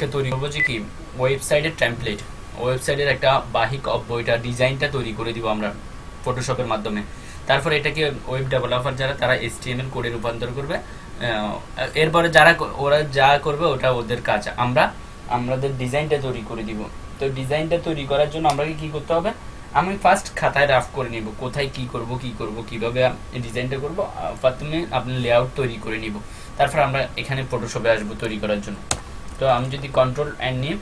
আজকে তৈরি করব যে কি ওয়েবসাইটের টেমপ্লেট ওয়েবসাইটের একটা বাহিক অফ বইটা ডিজাইনটা তৈরি করে দিব আমরা ফটোশপের মাধ্যমে। তারপর এটাকে ওয়েব ডেভেলপার যারা, তারা এসটিএমএল কোডে রূপান্তর করবে। এরপরে যারা ওরা যা করবে, ওটা ওদের কাজ। আমরা, আমাদের ডিজাইনটা তৈরি করে দিব। তো ডিজাইনটা তৈরি করার জন্য আমাকে কি করতে হবে? আমি ফার্স্ট খাতায় রাফ করে নিব। কোথায় কি করব কি করব, কীভাবে ডিজাইনটা করব প্রথমে আপনি লেআউট তৈরি করে নিব। তারপর আমরা এখানে ফটোশপে আসব তৈরি করার জন্য। তো আমি যদি কন্ট্রোল অ্যান্ড নিই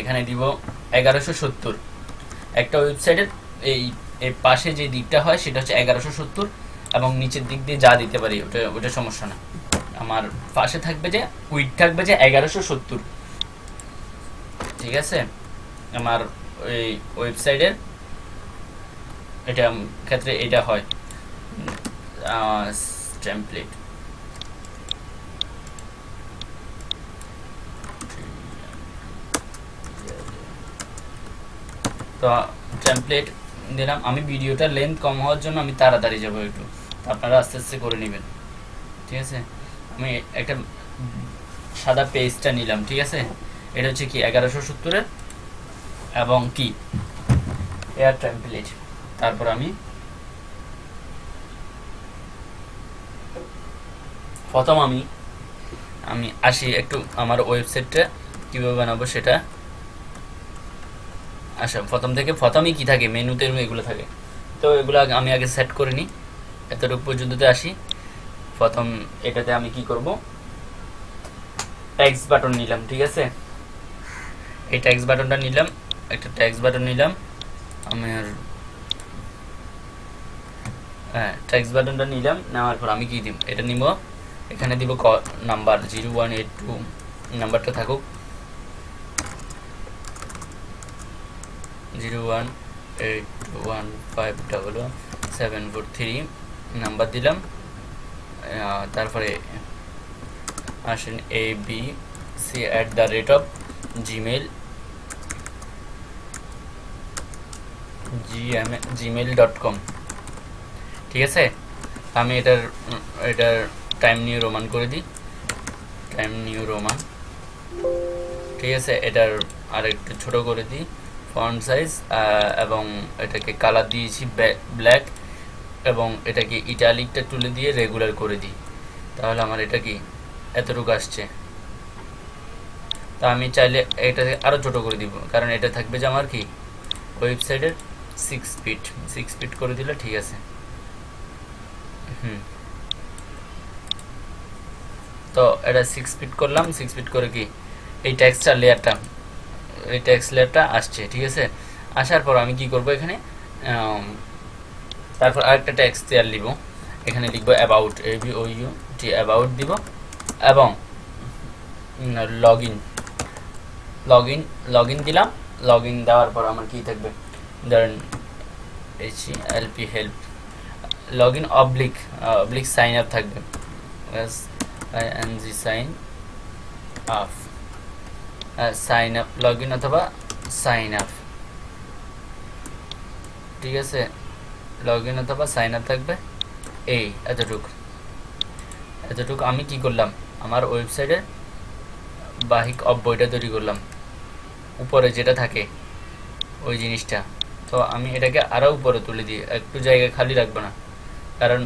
এখানে দিব এগারোশো সত্তর। একটা ওয়েবসাইটের এই এই পাশে যে দিকটা হয় সেটা হচ্ছে এগারোশো সত্তর এবং নিচের দিক দিয়ে যা দিতে পারি, ওটা ওটা সমস্যা না। আমার পাশে থাকবে যে উইড থাকবে যে এগারোশো সত্তর। ঠিক আছে? আমার ওই ওয়েবসাইটের এটা ক্ষেত্রে এটা হয়। টেমপ্লেট তো টেমপ্লেট দিলাম। আমি ভিডিওটা লেন্থ কম হওয়ার জন্য আমি তাড়াতাড়ি যাব একটু। আপনারা আস্তে আস্তে করে নেবেন। ঠিক আছে? আমি একটা সাদা পেজটা নিলাম, ঠিক আছে? এটা হচ্ছে কি, এগারোশো সত্তরের এবং কি? এয়ার টেমপ্লেট তারপর আমি প্রথম আমি আমি আসি একটু আমার ওয়েবসাইটটা কীভাবে বানাবো সেটা। আচ্ছা প্রথম থেকে প্রথমেই কি থাকে? মেনুতে এগুলো থাকে। তো এগুলো আমি আগে সেট করে নিই। এতটুকু পর্যন্ততে আসি। প্রথম এটাতে আমি কি করব? ট্যাক্স বাটন নিলাম, ঠিক আছে? এই ট্যাক্স বাটনটা নিলাম। একটা ট্যাক্স বাটন নিলাম। আমি আর হ্যাঁ ট্যাক্স বাটনটা নিলাম। নেওয়ার পর আমি কি দিব এটা নিব। এখানে দিব number zero one eight two নাম্বারটা থাকুক। Zero one eight one five double one seven four three number দিলাম। তারপরে আসেন A B C at the rate of Gmail Gmail dot com ঠিক আছে? আমি এটার এটার টাইম নিউ রোমান করে দিই। টাইম নিউ রোমান ঠিক আছে? এটার আর একটু ছোট করে দিই। ফন্ট সাইজ এবং এটাকে কালার দিয়েছি ব্ল্যাক এবং এটাকে ইটালিকটা তুলে দিয়ে রেগুলার করে দিই। তাহলে আমার এটা কি এতটুকু আসছে? তা আমি চাইলে এটাকে আরও ছোটো করে দিব, কারণ এটা থাকবে যে আমার কি ওয়েবসাইটের সিক্স ফিট সিক্স ফিট করে দিলে ঠিক আছে। হুম। তো এটা সিক্স ফিট করলাম সিক্স ফিট করে কি এই টেক্সটার লেয়ারটা এই টেক্সট লেয়ারটা আসছে, ঠিক আছে? আসার পর আমি কি করব এখানে? তারপর আরেকটা টেক্সট লেয়ার নিব এখানে লিখব about A B O U T about দিব। এবং log in log in log in দিলাম। লগ ইন দেওয়ার পর আমার কি থাকবে? ধরেন L P help log in oblique oblique sign up থাকবে। Sign up sign up log in অথবা সাইন আপ ঠিক আছে? লগ ইন অথবা সাইন আপ থাকবে? এই, এতটুকু। এতটুকু আমি কি করলাম? আমার ওয়েবসাইটে বাহিক অফ বইটা তৈরি করলাম। উপরে যেটা থাকে, ওই জিনিসটা। তো আমি এটাকে আরও উপরে তুলে দিই, একটু জায়গা খালি রাখব না। কারণ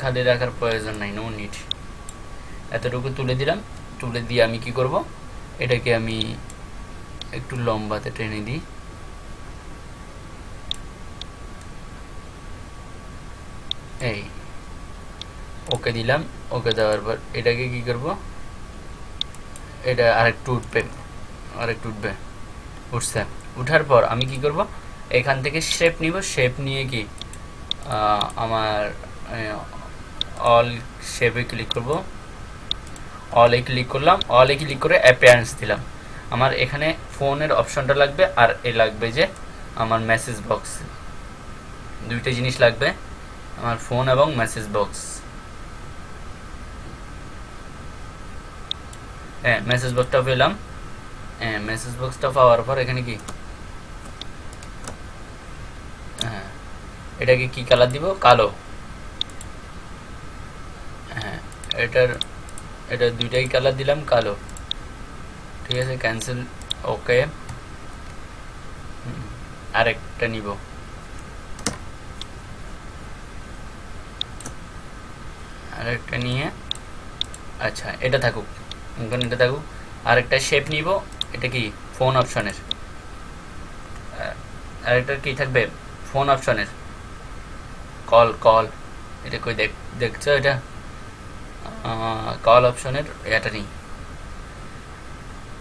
খালি রাখার প্রয়োজন নাই নো নিড এতটুকু তুলে দিলাম, তুলে দিয়ে আমি কি করব? এটাকে আমি একটু লম্বাতে টেনে দিই। এই, ওকে দিলাম, ওকে দেওয়ার পর এটাকে কি করব? এটা আরেকটু উঠবে আরেকটু উঠবে, উঠছে। উঠার পর আমি কি করব? এখান থেকে শেপ নিব শেপ নিয়ে কি আমার অল শেপে ক্লিক করব। অলে ক্লিক করলাম অলে ক্লিক করে অ্যাপিয়ারেন্স দিলাম। আমার এখানে ফোনের অপশনটা লাগবে আর এ লাগবে যে আমার মেসেজ বক্স দুইটা জিনিস লাগবে, আমার ফোন এবং মেসেজ বক্স হ্যাঁ মেসেজ বক্সটা পেলাম। হ্যাঁ মেসেজ বক্সটা পাওয়ার পর এখানে কি? হ্যাঁ এটাকে কি কালার দিব? কালো। হ্যাঁ এটার এটা দুইটাই কালার দিলাম, কালো। ঠিক আছে ক্যান্সেল ওকে আরেকটা নিব। আরেকটা নিয়ে আচ্ছা এটা থাকুক এখন এটা থাকুক। আরেকটা শেপ নিব, এটা কি? ফোন অপশনের আরেকটা কি থাকবে? ফোন অপশনের কল কল এটা কই দেখ, দেখছ এটা? কল অপশনের এটা নেই।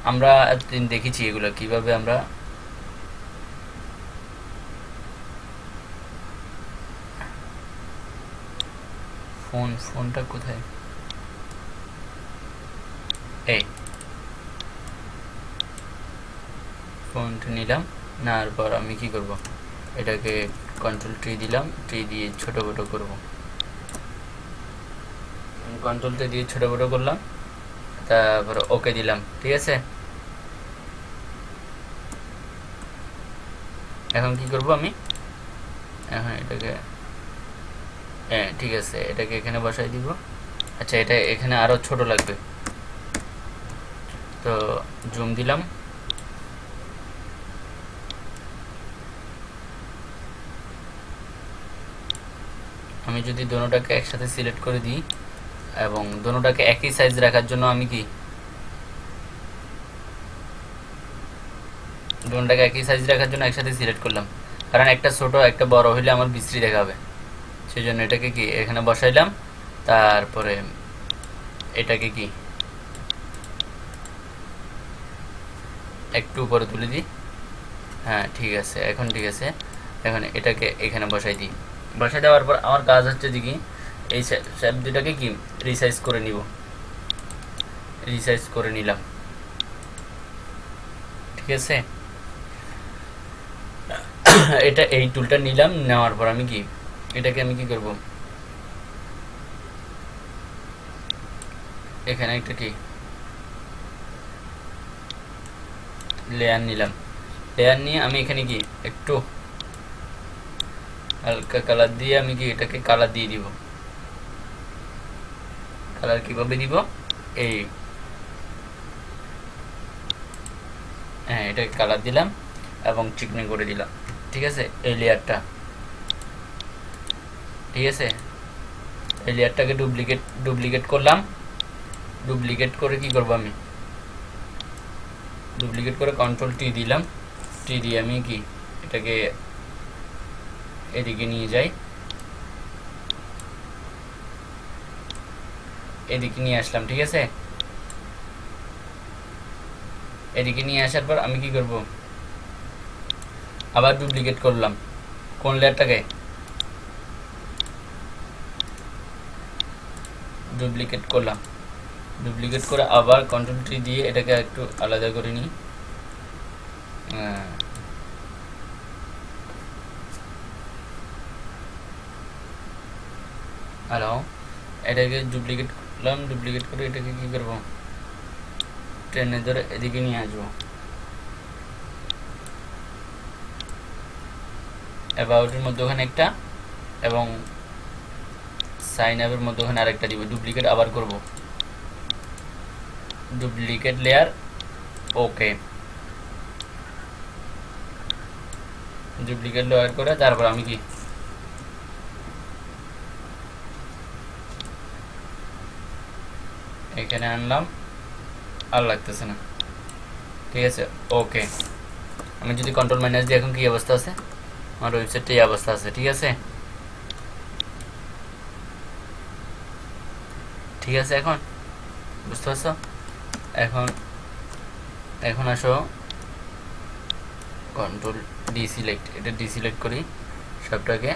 আমরা এতদিন দেখেছি এগুলো, কীভাবে আমরা ফোন ফোনটা কোথায়? এই। ফোনটা নিলাম, নেওয়ার পর আমি কি করব? এটাকে কন্ট্রোল ট্রি দিলাম ট্রি দিয়ে ছোট বড় করব। কন্ট্রোলটা দিয়ে ছোট বড় করলাম। তারপর ওকে দিলাম, ঠিক আছে? এখন কি করব আমি? এখন এটাকে হ্যাঁ ঠিক আছে, এটাকে এখানে বসাই দিব। আচ্ছা এটা এখানে আরও ছোট লাগবে। তো জুম দিলাম। আমি যদি দোনোটাকে একসাথে সিলেক্ট করে দিই এবং দোনোটাকে একই সাইজ রাখার জন্য আমি কি? দোনোটাকে একই সাইজ রাখার জন্য একসাথে সিলেক্ট করলাম। কারণ একটা ছোট, একটা বড় হইলে আমার বিশ্রী দেখাবে সেই জন্য এটাকে কি, এখানে বসাইলাম। তারপরে এটাকে কি? একটু উপরে তুলে দিই। হ্যাঁ ঠিক আছে, এখন ঠিক আছে। এখন এটাকে এখানে বসাই দিই। বসাই দেওয়ার পর আমার কাজ হচ্ছে যে কি এই শ্যাপ দুটাকে কি রিসাইজ করে নিব? রিসাইজ করে নিলাম। ঠিক আছে? এটা এই টুলটা নিলাম, নেওয়ার পর আমি কি, এটাকে আমি কি করব? এখানে একটা কি? লেয়ার নিলাম। লেয়ার নিয়ে আমি এখানে কি, একটু হালকা কালার দিয়ে আমি কি এটাকে কালার দিয়ে দিব? কালার কীভাবে দিব এই। হ্যাঁ এটাকে কালার দিলাম এবং চিকনি করে দিলাম। ঠিক আছে? এই লেয়ারটা। ঠিক আছে? এই লেয়ারটাকে ডুপ্লিকেট ডুপ্লিকেট করলাম। ডুপ্লিকেট করে কি করব আমি? ডুপ্লিকেট করে কন্ট্রোল টি দিলাম। টি দিয়ে আমি কি? এটাকে এদিকে নিয়ে যাই। এদিকে নিয়ে আসলাম, ঠিক আছে? এদিকে নিয়ে আসার পর আমি কি করব? আবার ডুপ্লিকেট করলাম। কোন লেয়ারটাকে? ডুপ্লিকেট করলাম। ডুপ্লিকেট করে আবার কন্ট্রোল ট্রি দিয়ে এটাকে একটু আলাদা করে নিই। হ্যালো এটাকে ডুপ্লিকেট করলাম ডুপ্লিকেট করে এটাকে কি করব? ট্রেনে ধরে এদিকে নিয়ে আসব। অ্যাবাউটের মধ্যে ওখানে একটা এবং সাইন আপের মধ্যে ওখানে আরেকটা দিব। ডুপ্লিকেট আবার করব। Duplicate layer okay duplicate layer করে তারপর আমি কি? এখানে আনলাম, আর লাগতেছে না। ঠিক আছে, ওকে। আমি যদি কন্ট্রোল মাইনাস দিই, এখন কি অবস্থা আছে? আমার ওয়েবসাইটটা এই অবস্থা আছে, ঠিক আছে? ঠিক আছে এখন? বুঝতে পারছ? এখন এখন আসো। কন্ট্রোল ডি সিলেক্ট এটা ডি সিলেক্ট করি সবটাকে।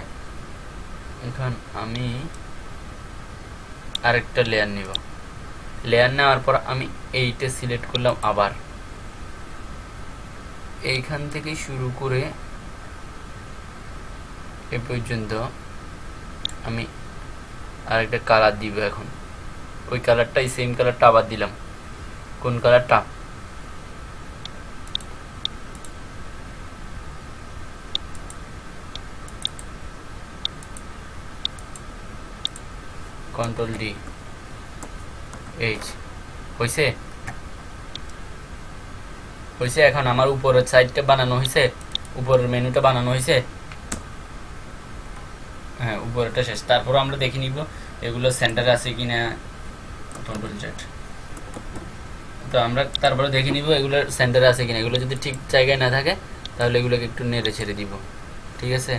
এখন আমি আরেকটা লেয়ার নিব। লেয়ার নেওয়ার পর আমি এইটা সিলেক্ট করলাম আবার। এইখান থেকে শুরু করে এ পর্যন্ত আমি আরেকটা কালার দিব এখন। ওই কালারটাই সেম কালারটা আবার দিলাম। কোন কালারটা কন্ট্রোল ডি এইচ হয়েছে হয়েছে এখন আমার উপরের সাইডটা বানানো হয়েছে উপরের মেনুটা বানানো হয়েছে হ্যাঁ উপরেরটা শেষ। তারপর আমরা দেখে নিব এগুলো সেন্টারে আছে কন্ট্রোল চ্যাট তো আমরা তারপরে দেখে নিব এগুলো সেন্টারে আছে কিনা। এগুলো যদি ঠিক জায়গায় না থাকে, তাহলে এগুলোকে একটু নেড়ে ছেড়ে দিব। ঠিক আছে?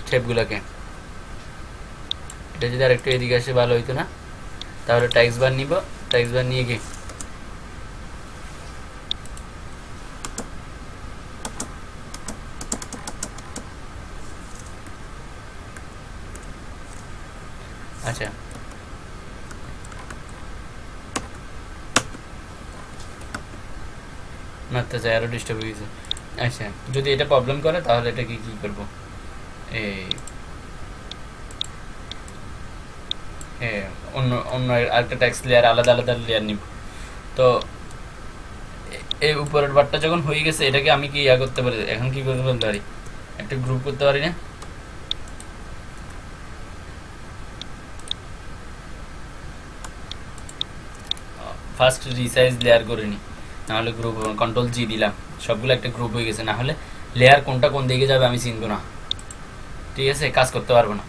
স্টেপগুলোকে এটা যদি আরেকটু এদিকে আসে, ভালো হইতো না? তাহলে ট্যাক্স বার নিব ট্যাক্স বার নিয়ে গিয়ে। আচ্ছা। মারতে চাই আরও ডিস্টার্ব হয়ে গেছে। আচ্ছা যদি এটা প্রবলেম করে তাহলে এটাকে কি করব? এই এ, অন্য অন্য আরেকটা ট্যাক্স লেয়ার আলাদা আলাদা লেয়ার নিব। তো এই উপরের বারটা যখন হয়ে গেছে, এটাকে আমি কি ইয়া করতে পারি? এখন কি করতে পারি? একটা গ্রুপ করতে পারি না? ফার্স্ট রিসাইজ লেয়ার করে নিই নাহলে গ্রুপ কন্ট্রোল জি দিলাম। সবগুলো একটা গ্রুপ হয়ে গেছে। না হলে লেয়ার কোনটা কোন দিকে যাবে আমি চিনব না। ঠিক আছে? কাজ করতে পারব না।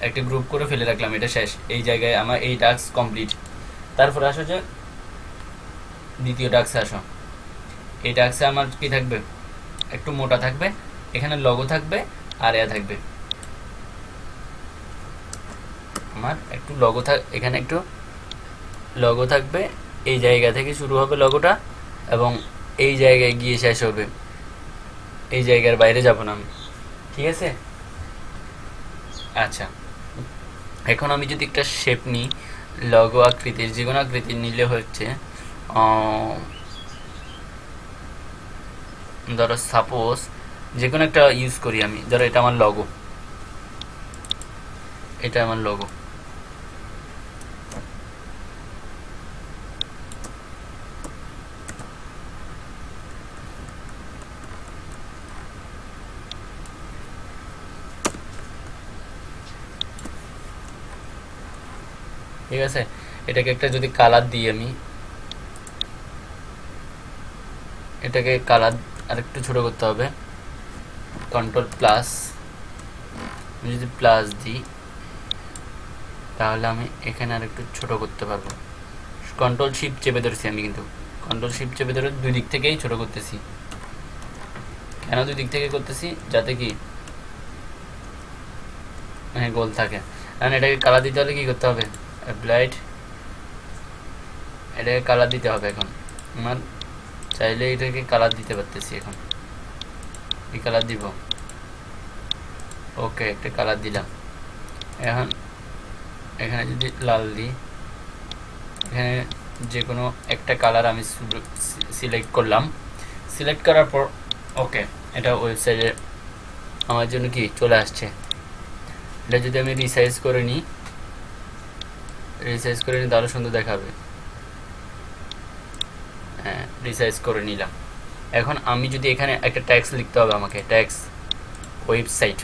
একটা গ্রুপ করে ফেলে রাখলাম, এটা শেষ। এই জায়গায় আমার এই টাস্ক কমপ্লিট তারপর আসো যে, দ্বিতীয় টাস্কে আসো। এই টাস্কে আমার কি থাকবে? একটু মোটা থাকবে, এখানে লগো থাকবে, আর এয়া থাকবে। আমার একটু লগো থাক এখানে একটু লগো থাকবে, এই জায়গা থেকে শুরু হবে লগোটা এবং এই জায়গায় গিয়ে শেষ হবে। এই জায়গার বাইরে যাব না আমি। ঠিক আছে? আচ্ছা। এখন আমি যদি একটা শেপ নিই লগো আকৃতির যে কোনো আকৃতির নিলে হচ্ছে ধরো সাপোজ যে কোনো একটা ইউজ করি আমি, ধরো এটা আমার লগো এটা আমার লগো ঠিক আছে? এটাকে একটা যদি কালার দিই আমি। এটাকে কালার আরেকটু ছোট করতে হবে। কন্ট্রোল প্লাস আমি যদি প্লাস দিই, তাহলে আমি এখানে আরেকটু ছোট করতে পারব। কন্ট্রোল শিপ চেপে ধরেছি আমি কিন্তু। কন্ট্রোল শিপ চেপে ধরে দুই দিক থেকেই ছোট করতেছি। কেন দুই দিক থেকে করতেছি? যাতে কি? হ্যাঁ গোল থাকে। কারণ এটাকে কালার দিতে হলে কী করতে হবে? অ্যাপ্লাইড এটাকে কালার দিতে হবে এখন। আমার চাইলে এটাকে কালার দিতে পারতেছি এখন। এই কালার দিব। ওকে একটা কালার দিলাম। এখন এখানে যদি লাল দিই, এখানে যে কোনো একটা কালার আমি সিলেক্ট করলাম। সিলেক্ট করার পর ওকে এটা ওয়েবসাইটে আমার জন্য কি? চলে আসছে। এটা যদি আমি রিসাইজ করে নিই রিসাইজ করে নিই তাহলে সুন্দর দেখাবে। হ্যাঁ রিসাইজ করে নিলাম। এখন আমি যদি এখানে একটা ট্যাক্স লিখতে হবে আমাকে ট্যাক্স ওয়েবসাইট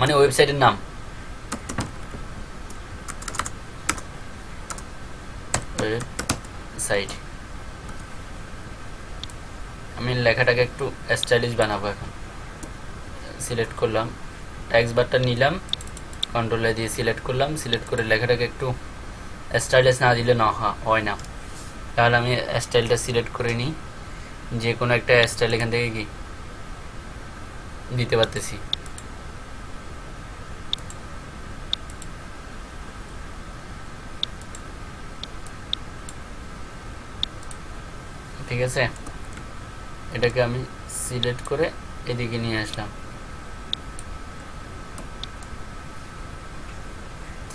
মানে ওয়েবসাইটের নাম। ওয়েবসাইট আমি লেখাটাকে একটু স্টাইলিশ বানাবো এখন। সিলেক্ট করলাম। ট্যাক্স বারটা নিলাম। কন্ট্রোলে দিয়ে সিলেক্ট করলাম। সিলেক্ট করে লেখাটাকে একটু স্টাইলিশ না দিলে না হয় না। তাহলে আমি স্টাইলটা সিলেক্ট করে নিই। যে কোনো একটা স্টাইল এখান থেকে কি দিতে পারতেছি। ঠিক আছে? এটাকে আমি সিলেক্ট করে এদিকে নিয়ে আসলাম।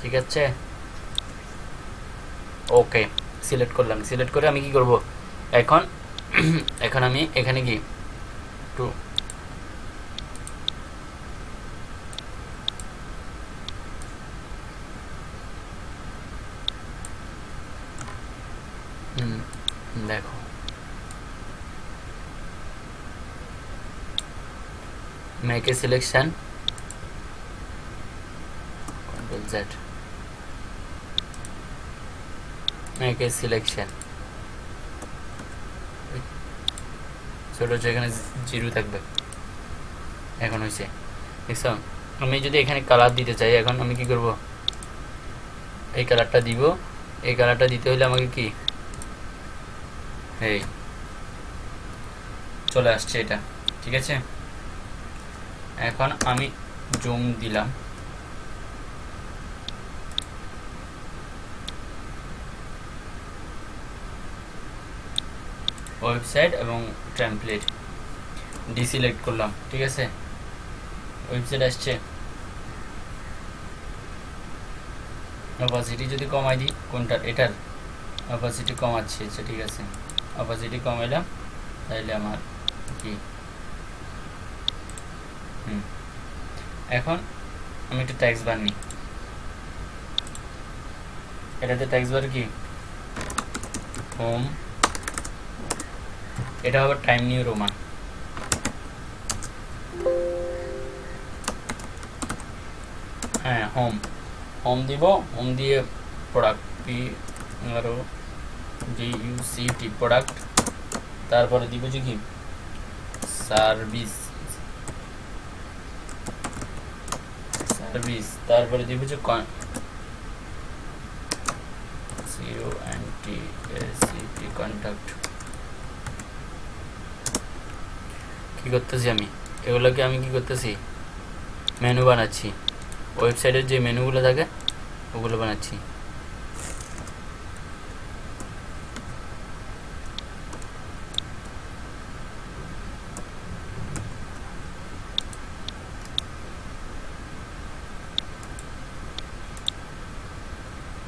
ঠিক আছে? ওকে সিলেক্ট করলাম। সিলেক্ট করে আমি কি করব? এখন এখন আমি এখানে কি হুম, দেখো। Make a selection. Control make a selection ছোট এখানে জিরো থাকবে। এখন হয়েছে দেখছ? আমি যদি এখানে কালার দিতে চাই, এখন আমি কি করব? এই কালারটা দিব। এই কালারটা দিতে হলে আমাকে কি? এই। চলে আসছে এটা। ঠিক আছে? এখন আমি জুম দিলাম। ওয়েবসাইট এবং টেমপ্লেট ডিসিলেক্ট করলাম, ঠিক আছে? ওয়েবসাইট আসছে। অপাসিটি যদি কমাই দিই কোনটার? এটার। অপাসিটি কমাচ্ছি আচ্ছা ঠিক আছে। অপাসিটি কমাইলাম তাইলে আমার কি? হুম। এখন আমি একটু ট্যাক্স বার নিই এটাতে ট্যাক্স বার কি? হোম এটা হবে টাইম নিউ রোমান। হ্যাঁ হোম হোম দিব হোম দিয়ে product P R O G U C T product তারপরে দিব যে কি? সার্ভিস সার্ভিস তারপরে দিব যে con C O N T C T contact কি করতেছি আমি? এগুলোকে আমি কি করতেছি? মেনু বানাচ্ছি। ওয়েবসাইটের যে মেনুগুলো থাকে, ওগুলো বানাচ্ছি।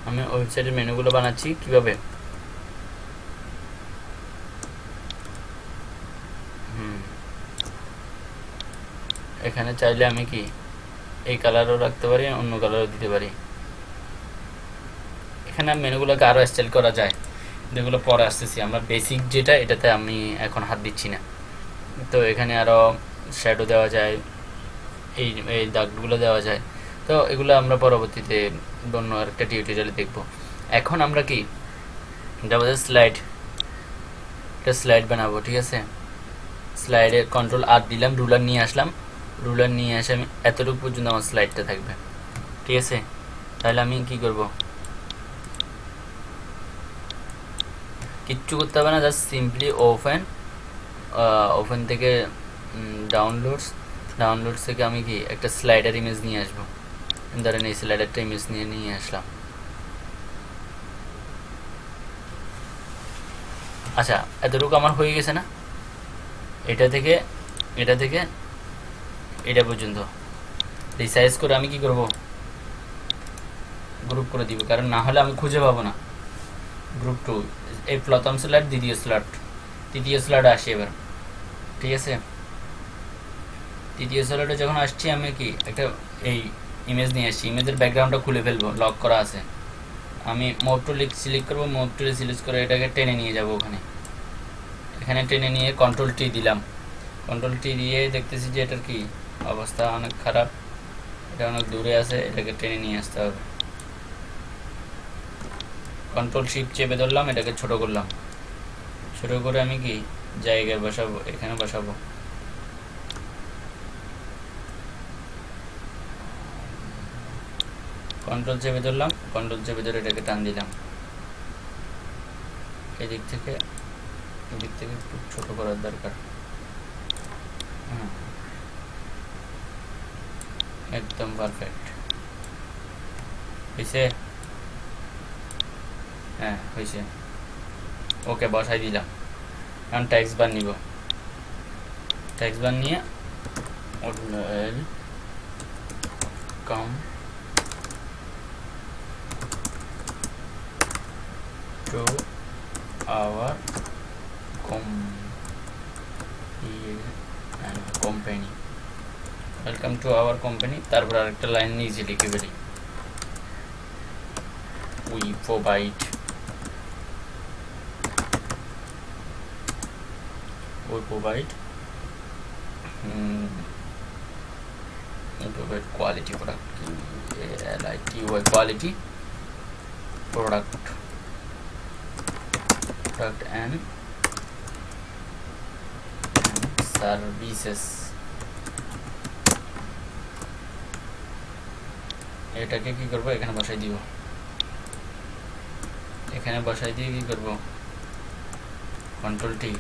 আমি ওয়েবসাইটের মেনুগুলো বানাচ্ছি কীভাবে? এখানে চাইলে আমি কি এই কালারও রাখতে পারি, অন্য কালারও দিতে পারি? এখানে মেনুগুলোকে আরও স্টাইল করা যায়। যেগুলো পরে আসতেছি। আমরা বেসিক যেটা, এটাতে আমি এখন হাত দিচ্ছি না। তো এখানে আরও শ্যাডো দেওয়া যায়, এই এই দাগগুলো দেওয়া যায়। তো এগুলো আমরা পরবর্তীতে অন্য আরেকটা টিউটোরিয়ালে দেখব। এখন আমরা কি? যাব স্লাইড একটা স্লাইড বানাবো, ঠিক আছে? স্লাইডে কন্ট্রোল আর দিলাম রুলার নিয়ে আসলাম। রুলার নিয়ে এসে আমি এতটুকু পর্যন্ত আমার স্লাইডটা থাকবে। ঠিক আছে? তাহলে আমি কি করব? কিচ্ছু করতে হবে না জাস্ট সিম্পলি ওপেন ওপেন থেকে ডাউনলোডস ডাউনলোডস থেকে আমি কি একটা স্লাইডার ইমেজ নিয়ে আসব। ধরেন এই স্লাইডারটা ইমেজ নিয়ে নিয়ে আসলাম। আচ্ছা এতটুকু আমার হয়ে গেছে না? এটা থেকে এটা থেকে এটা পর্যন্ত। রিসাইজ করে আমি কি করব? গ্রুপ করে দিব। কারণ না হলে আমি খুঁজে পাবো না। গ্রুপ টু এই প্রথম স্লট দ্বিতীয় স্লট তৃতীয় স্লট আসি এবার। ঠিক আছে? তৃতীয় স্লটে যখন আসছি আমি কি? একটা এই ইমেজ নিয়ে আসছি। ইমেজের ব্যাকগ্রাউন্ডটা খুলে ফেলব। লক করা আছে। আমি মোভ টু সিলেক্ট করব। মোভ টুলে সিলেক্ট করে এটাকে টেনে নিয়ে যাব ওখানে। এখানে টেনে নিয়ে কন্ট্রোল টি দিলাম। কন্ট্রোল টি দিয়ে দেখতেছি যে এটার কি? অবস্থা অনেক খারাপ। এটা অনেক দূরে আছে, এটাকে টেনে নিয়ে আসতে হবে। কন্ট্রোল শিপ চেপে ধরলাম, এটাকে ছোট করলাম। ছোট করে আমি কি জায়গায় বসাবো? এখানে বসাবো? কন্ট্রোল চেপে ধরলাম কন্ট্রোল চেপে ধরে এটাকে টান দিলাম। এদিক থেকে এদিক থেকে একটু ছোট করার দরকার। হ্যাঁ। একদম পারফেক্ট হয়েছে হ্যাঁ হয়েছে ওকে, বসাই দিলাম। এখন ট্যাক্স বার নিব। ট্যাক্স বার নিয়ে কম to our com and company welcome to our company তারপর আরেকটা লাইন নিজে লিখে ফেলি we provide we provide um, we provide quality product like quality product product and services এটাকে কি করব? এখানে বসাই দিব। এখানে বসাই দিয়ে কি করব? কন্ট্রোল টি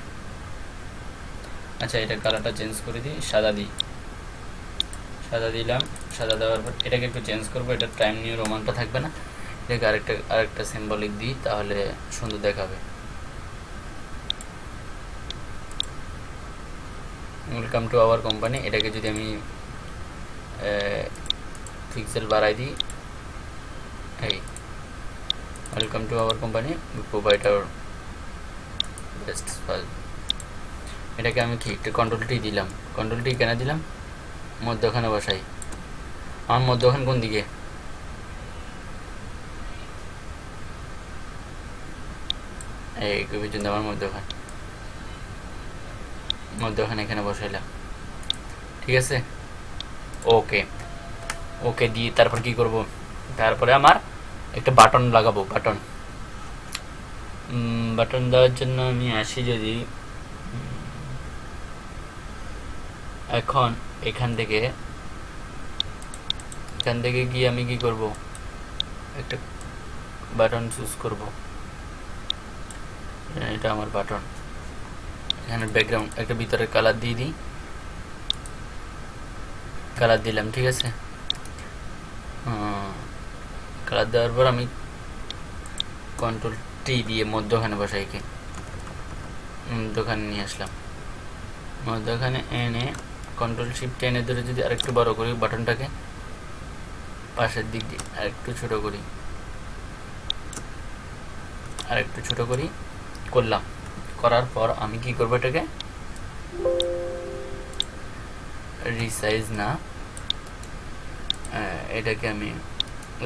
আচ্ছা এটা কালারটা চেঞ্জ করে দিই, সাদা দিই। সাদা দিলাম, সাদা দেওয়ার পর এটাকে একটু চেঞ্জ করব এটা টাইম নিয়ে রোমানটা থাকবে না। এটাকে আরেকটা আরেকটা সিম্বলিক দিই, তাহলে সুন্দর দেখাবে। ওয়েলকাম টু আওয়ার কোম্পানি এটাকে যদি আমি পিক্সেল বাড়াই দিই এই welcome to our company provide our best এটাকে আমি কি? একটু কন্ট্রোলটি দিলাম। কন্ট্রোলটি কেন দিলাম? মধ্যখানে বসাই। আমার মধ্যখান কোন দিকে? এই আমার মধ্যখান। মধ্যখানে এখানে বসাইলাম। ঠিক আছে? ওকে ওকে দিয়ে তারপর কি করব? তারপরে আমার একটা বাটন লাগাবো বাটন বাটন দেওয়ার জন্য আমি আসি যদি এখন এখান থেকে এখান থেকে গিয়ে আমি কি করব? একটা বাটন চুজ করব। এটা আমার বাটন এখানে ব্যাকগ্রাউন্ড একটা ভিতরে কালার দিয়ে দিই। কালার দিলাম, ঠিক আছে? কালার দেওয়ার পর আমি কন্ট্রোল টি দিয়ে মধ্যখানে বসাইকে মধ্যখানে নিয়ে আসলাম। মধ্যখানে এনে কন্ট্রোল শিফট টেনে ধরে যদি আরেকটু বড় করি বাটনটাকে পাশের দিক দিয়ে আরেকটু ছোট করি। আরেকটু ছোট করি, করলাম। করার পর আমি কি করব এটাকে? রিসাইজ না। এটাকে আমি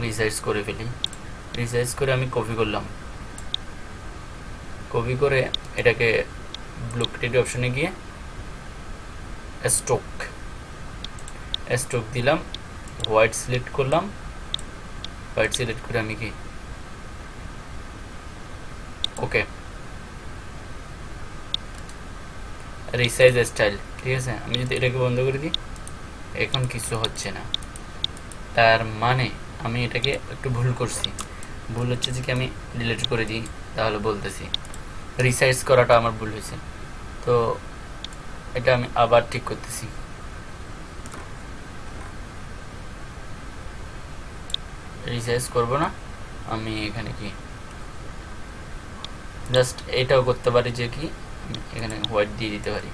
রিসাইজ করে ফেলি। রিসাইজ করে আমি কপি করলাম। কপি করে এটাকে ব্লু ক্রিয়েট অপশনে গিয়ে স্ট্রোক স্ট্রোক দিলাম হোয়াইট সিলেক্ট করলাম। হোয়াইট সিলেক্ট করে আমি কি? ওকে রিসাইজ স্টাইল ঠিক আছে? আমি যদি এটাকে বন্ধ করে দিই, এখন কিছু হচ্ছে না। তার মানে আমি এটাকে একটু ভুল করছি। ভুল হচ্ছে যে কি আমি ডিলিট করে দিই, তাহলে বলতেছি। রিসাইজ করাটা আমার ভুল হয়েছে। তো এটা আমি আবার ঠিক করতেছি। রিসাইজ করব না, আমি এখানে কি? জাস্ট এটাও করতে পারি যে কি এখানে হোয়াইট দিয়ে দিতে পারি।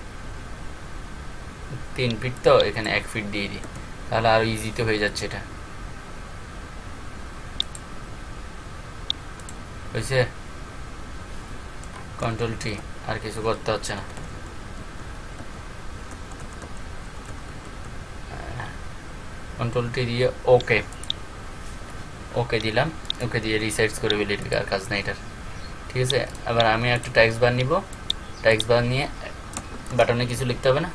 তিন ফিট তো, এখানে এক ফিট দিয়ে দিই। তাহলে আরও ইজিতে হয়ে যাচ্ছে এটা। হয়েছে কন্ট্রোল টি আর কিছু করতে হচ্ছে না। কন্ট্রোল টি দিয়ে ওকে ওকে দিলাম। ওকে দিয়ে রিসাইজ করে ফেলি, আর কাজ নেই এটার। ঠিক আছে? এবার আমি একটা ট্যাক্স বার নিব। ট্যাক্স বার নিয়ে বাটনে কিছু লিখতে হবে না?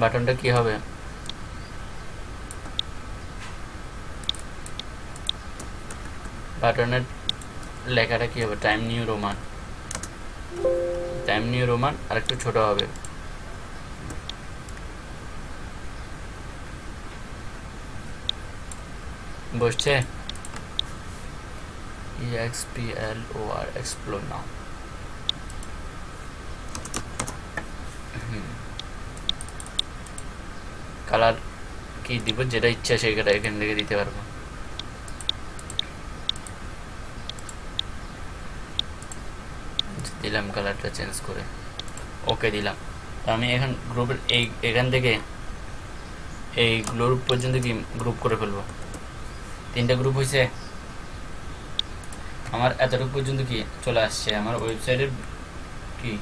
বাটনটা কি হবে? বাটনের লেখাটা কি হবে? Time New Roman Time New Roman আর একটু ছোট হবে। বসছে? কালার কি দিব? যেটা ইচ্ছা সেটা এখান থেকে দিতে পারব দিলাম কালারটা চেঞ্জ করে। ওকে দিলাম। আমি এখন গ্রুপের এই, এখান থেকে এই গ্রুপ পর্যন্ত কি গ্রুপ করে ফেলব? তিনটা গ্রুপ হয়েছে আমার এতটুকু পর্যন্ত কি চলে আসছে? আমার ওয়েবসাইটের কি?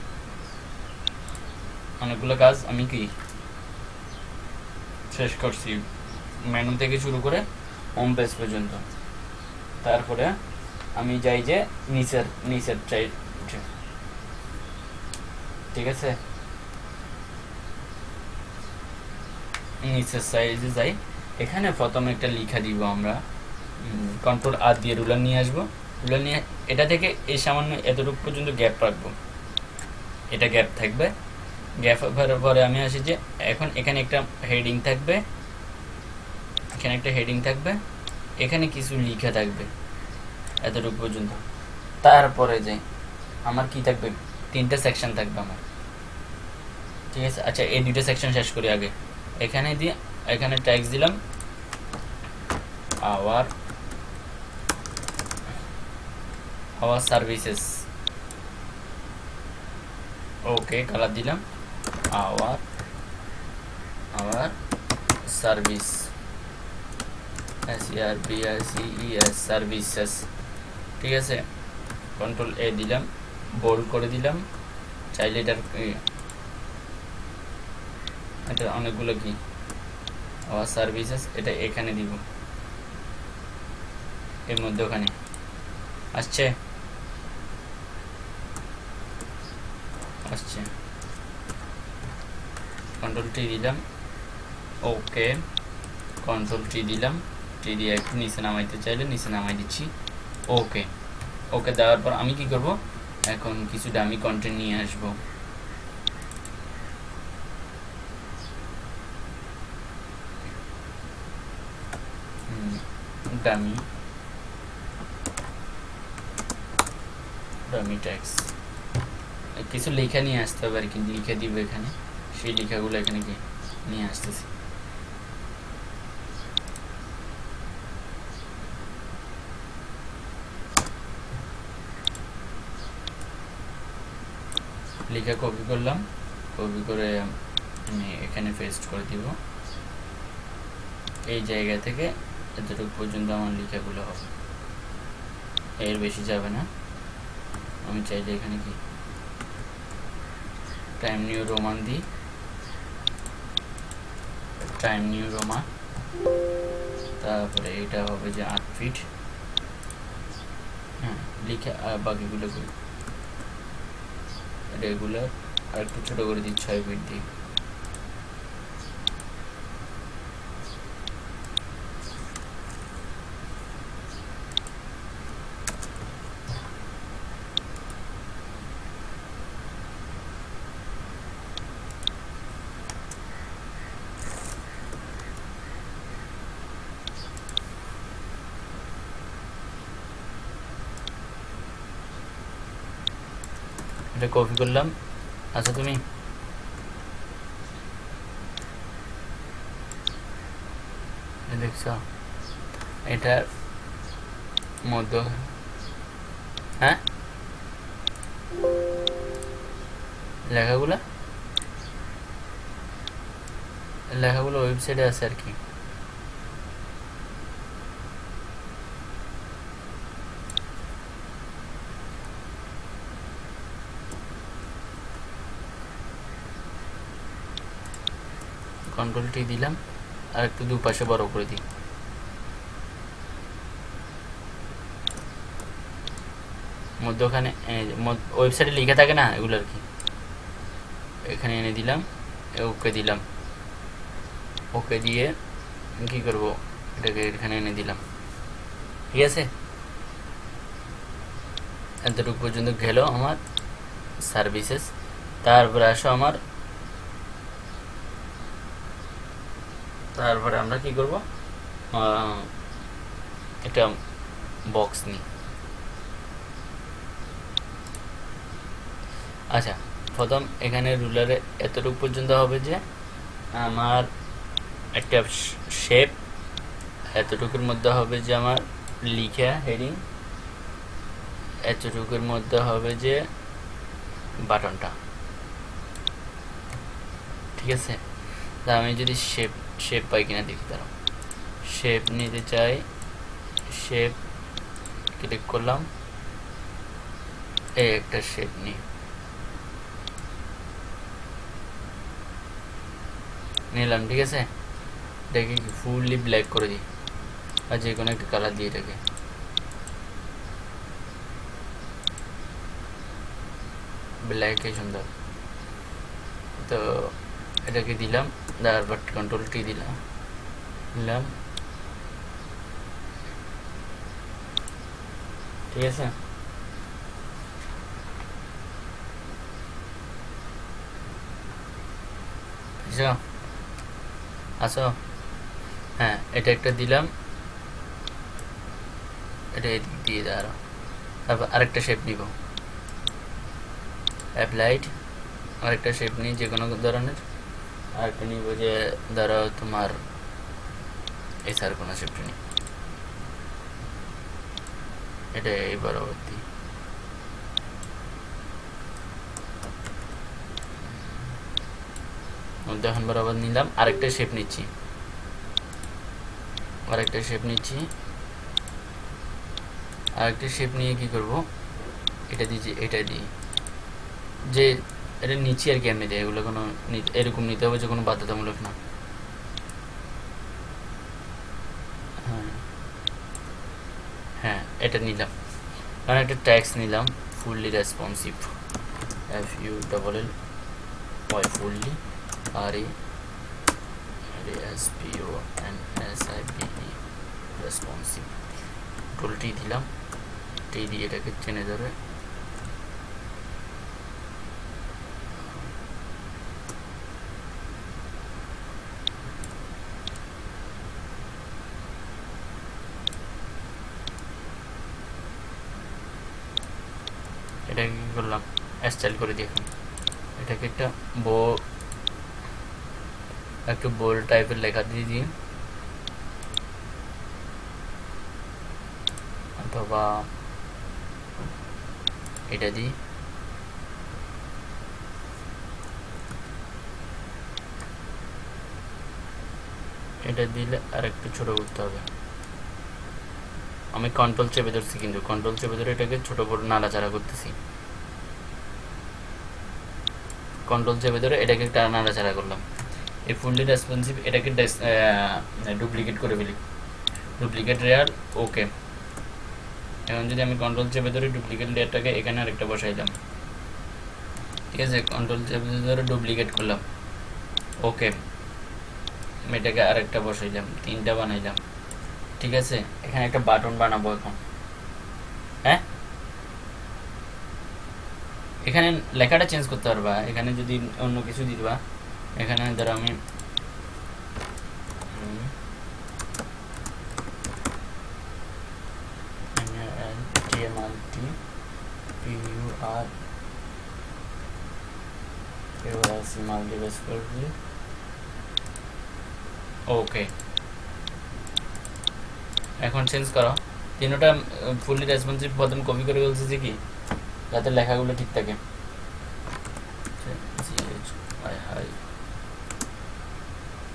অনেকগুলো কাজ আমি কি শেষ করছি। মেনু থেকে শুরু করে হোম পেজ পর্যন্ত। তারপরে আমি যাই যে নিচের নিচের ঠিক আছে? নিচের সাইজে যাই। এখানে প্রথমে একটা লিখা দিব আমরা। কন্ট্রোল আর দিয়ে রুলার নিয়ে আসব। রুলার নিয়ে, এটা থেকে এই সামান্য এতটুকু পর্যন্ত গ্যাপ রাখব। এটা গ্যাপ থাকবে। গ্যাপ পরে আমি আসি যে, এখন এখানে একটা হেডিং থাকবে। এখানে একটা হেডিং থাকবে। এখানে কিছু লিখা থাকবে এতটুকু পর্যন্ত। তারপরে যে আমার কি থাকবে? তিনটা সেকশন থাকবে আমার। ঠিক আছে? আচ্ছা এই দুইটা সেকশন শেষ করি আগে। এখানে দিয়ে এখানে ট্যাক্স দিলাম। Our our services okay colour দিলাম। Our our service S R B R C E S services ঠিক আছে? কন্ট্রোল এ দিলাম। বোল্ড করে দিলাম। চাইলে এটার এটা অনেকগুলো কি আওয়ার সার্ভিসেস এটা এখানে দিব। এর মধ্যে ওখানে। আসছে? আসছে। কন্ট্রোল টি দিলাম। ওকে কন্ট্রোল টি দিলাম। টি দিয়ে একটু নিচে নামাইতে চাইলে নিচে নামাই দিচ্ছি। ওকে ওকে দেওয়ার পর আমি কি করব? এখন কিছু ডামি কন্টেন্ট নিয়ে আসব। ডামি ডামি ট্যাক্স কিছু লেখা নিয়ে আসতে হবে আর কি, লিখে দিব এখানে। সেই লেখাগুলো এখানে কি নিয়ে আসতেছি। লেখা কপি করলাম। কপি করে আমি এখানে পেস্ট করে দিব। এই জায়গা থেকে এতটুকু পর্যন্ত আমার লেখাগুলো হবে। এর বেশি যাবে না। আমি চাইলে এখানে কি? টাইম নিউ রোমান দিই। টাইম নিউ রোমান তারপরে এটা হবে যে আট ফিট হ্যাঁ লিখে বাকিগুলো রেগুলার আর একটু ছোটো করে দিই, ছয় ফিট দিই। এটা কপি করলাম। আচ্ছা তুমি? দেখছ, এটার মধ্য হ্যাঁ? লেখাগুলা? লেখাগুলো ওয়েবসাইটে আছে আর কি। কন্ট্রোল টি দিলাম, আর একটু দুপাশে বড় করে দিই। মধ্যখানে ওয়েবসাইটে লিখে থাকে না এগুলো আর কি? এখানে এনে দিলাম ওকে দিলাম। ওকে দিয়ে কি করব? এটাকে এখানে এনে দিলাম। ঠিক আছে? এতটুকু পর্যন্ত গেল আমার সার্ভিসেস তারপরে আসো আমার তারপরে আমরা কি করব? একটা বক্স নিই। আচ্ছা প্রথম এখানে রুলারে এতটুকু পর্যন্ত হবে যে আমার একটা শেপ এতটুকুর মধ্যে হবে যে আমার লিখা হেডিং এতটুকুর মধ্যে হবে যে বাটনটা ঠিক আছে? তা আমি যদি শেপ শেপ পাই কিনা দেখি তারা শেপ নিতে চাই শেপ ক্লিক করলাম। এই একটা শেপ নিই। নিলাম, ঠিক আছে? এটাকে ফুললি ব্ল্যাক করে দিই, আর যে কোনো একটা কালার দিয়ে এটাকে। ব্ল্যাকে সুন্দর। তো এটাকে দিলাম তারপর কন্ট্রোল টি দিলাম দিলাম। ঠিক আছে? আসো হ্যাঁ এটা একটা দিলাম। এটা এদিক দিয়ে দাঁড়াও তারপর আরেকটা শেপ নিব। অ্যাপ্লাইড আরেকটা শেপ নিই যে কোনো ধরনের। আরেকটা নিব ধরো তোমার, এই কোনো শেপটা নিই এটা এই পরবর্তী। উদাহরণ বরাবর নিলাম, আরেকটা শেপ নিচ্ছি। আরেকটা শেপ নিচ্ছি। আরেকটা শেপ নিয়ে কি করব? এটা দিয়েছি এটা দিই। যে এটা নিচে আর কি আমি দিই এগুলো কোনো এরকম নিতে হবে যে কোনো বাধ্যতামূলক না। হ্যাঁ। হ্যাঁ এটা নিলাম। কারণ একটা ট্যাক্স নিলাম fully responsive F U double L Y fully R E S P O N S I P E responsive টোলটি দিলাম টি দিয়ে এটাকে টেনে ধরে এটাকে কি করলাম স্টাইল করে দিই এটাকে একটা বো একটু বোল টাইপের লেখা দিয়ে দিই। অথবা এটা দিই। এটা দিলে আর একটু ছোট করতে হবে। আমি কন্ট্রোল চেপে ধরছি কিন্তু কন্ট্রোল চেপে ধরে এটাকে ছোট করে নাড়াচাড়া করতেছি। কন্ট্রোল চেপে ধরে এটাকে একটা নাড়াচাড়া করলাম। এই ফুললি রেসপন্সিভ এটাকে ডুপ্লিকেট করে ফেলি। ডুপ্লিকেট লেয়ার ওকে এখন যদি আমি কন্ট্রোল চেপে ধরে ডুপ্লিকেট লেয়ারটাকে এখানে আরেকটা বসাইলাম ঠিক আছে কন্ট্রোল চেপে ধরে ডুপ্লিকেট করলাম। ওকে এটাকে আরেকটা বসাইলাম তিনটা বানাইলাম ঠিক আছে, এখানে একটা বাটন বানাবো এখন হ্যাঁ এখানে লেখাটা চেঞ্জ করতে পারবা। এখানে যদি অন্য কিছু দিবা, এখানে ধরো আমি ওকে এখন চেঞ্জ করো। তিনোটা ফুললি রেসপন্সিভ বটন কপি করে বলছে যে কি? যাতে লেখাগুলো ঠিক থাকে।